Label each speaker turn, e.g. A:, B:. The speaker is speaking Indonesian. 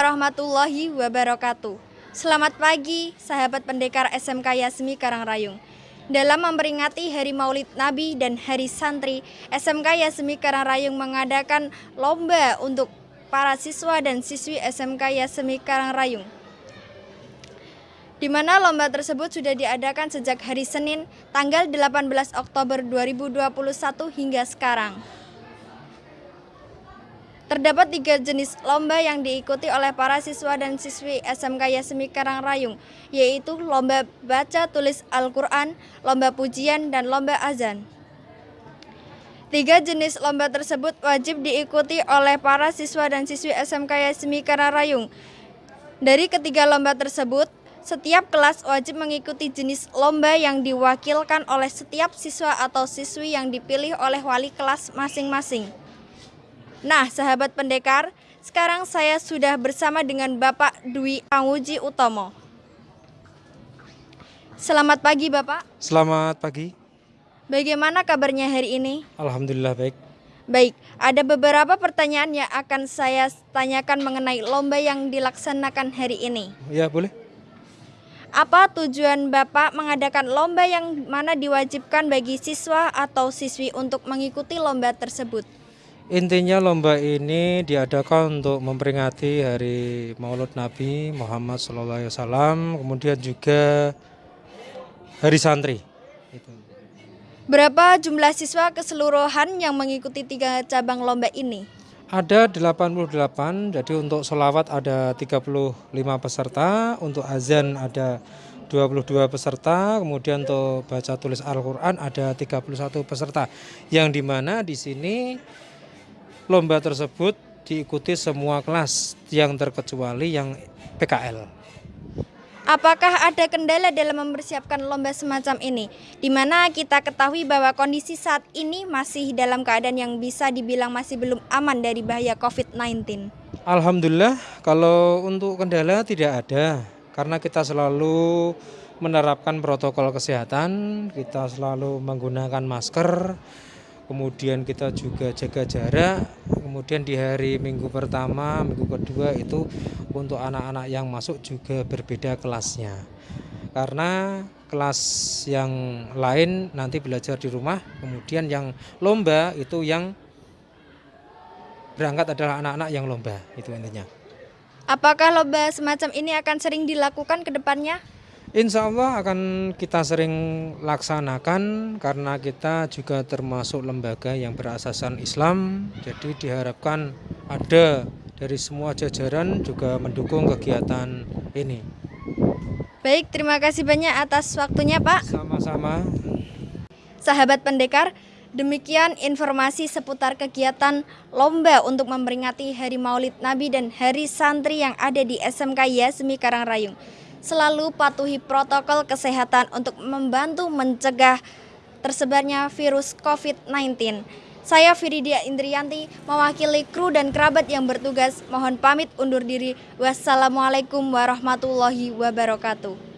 A: warahmatullahi wabarakatuh. Selamat pagi, sahabat pendekar SMK Yasmi Karangrayung. Dalam memperingati Hari Maulid Nabi dan Hari Santri, SMK Yasmi Karangrayung mengadakan lomba untuk para siswa dan siswi SMK Yasmi Karangrayung. Di mana lomba tersebut sudah diadakan sejak hari Senin, tanggal 18 Oktober 2021 hingga sekarang. Terdapat tiga jenis lomba yang diikuti oleh para siswa dan siswi SMK Yasmi Karangrayung, yaitu lomba baca tulis Al-Quran, lomba pujian, dan lomba azan. Tiga jenis lomba tersebut wajib diikuti oleh para siswa dan siswi SMK Yasmi Karangrayung. Dari ketiga lomba tersebut, setiap kelas wajib mengikuti jenis lomba yang diwakilkan oleh setiap siswa atau siswi yang dipilih oleh wali kelas masing-masing. Nah, sahabat pendekar, sekarang saya sudah bersama dengan Bapak Dwi Panguji Utomo. Selamat pagi, Bapak.
B: Selamat pagi.
A: Bagaimana kabarnya hari ini?
B: Alhamdulillah baik.
A: Baik, ada beberapa pertanyaan yang akan saya tanyakan mengenai lomba yang dilaksanakan hari ini.
B: Ya, boleh.
A: Apa tujuan Bapak mengadakan lomba yang mana diwajibkan bagi siswa atau siswi untuk mengikuti lomba tersebut?
B: Intinya lomba ini diadakan untuk memperingati hari Maulud Nabi Muhammad SAW, kemudian juga Hari Santri.
A: Berapa jumlah siswa keseluruhan yang mengikuti tiga cabang lomba ini?
B: Ada 88, jadi untuk solawat ada 35 peserta, untuk azan ada 22 peserta, kemudian untuk baca tulis Al-Quran ada 31 peserta. Yang di mana di sini lomba tersebut diikuti semua kelas yang terkecuali yang PKL.
A: Apakah ada kendala dalam mempersiapkan lomba semacam ini? Di mana kita ketahui bahwa kondisi saat ini masih dalam keadaan yang bisa dibilang masih belum aman dari bahaya COVID-19.
B: Alhamdulillah kalau untuk kendala tidak ada karena kita selalu menerapkan protokol kesehatan, kita selalu menggunakan masker, kemudian kita juga jaga jarak kemudian di hari minggu pertama minggu kedua itu untuk anak-anak yang masuk juga berbeda kelasnya. Karena kelas yang lain nanti belajar di rumah kemudian yang lomba itu yang berangkat adalah anak-anak yang lomba itu intinya.
A: Apakah lomba semacam ini akan sering dilakukan ke depannya
B: Insya Allah akan kita sering laksanakan karena kita juga termasuk lembaga yang berasasan Islam. Jadi diharapkan ada dari semua jajaran juga mendukung kegiatan ini.
A: Baik, terima kasih banyak atas waktunya Pak.
B: Sama-sama.
A: Sahabat pendekar, demikian informasi seputar kegiatan lomba untuk memperingati Hari Maulid Nabi dan Hari Santri yang ada di SMK Yasmi Karangrayung selalu patuhi protokol kesehatan untuk membantu mencegah tersebarnya virus COVID-19. Saya Firidia Indrianti, mewakili kru dan kerabat yang bertugas, mohon pamit undur diri. Wassalamualaikum warahmatullahi wabarakatuh.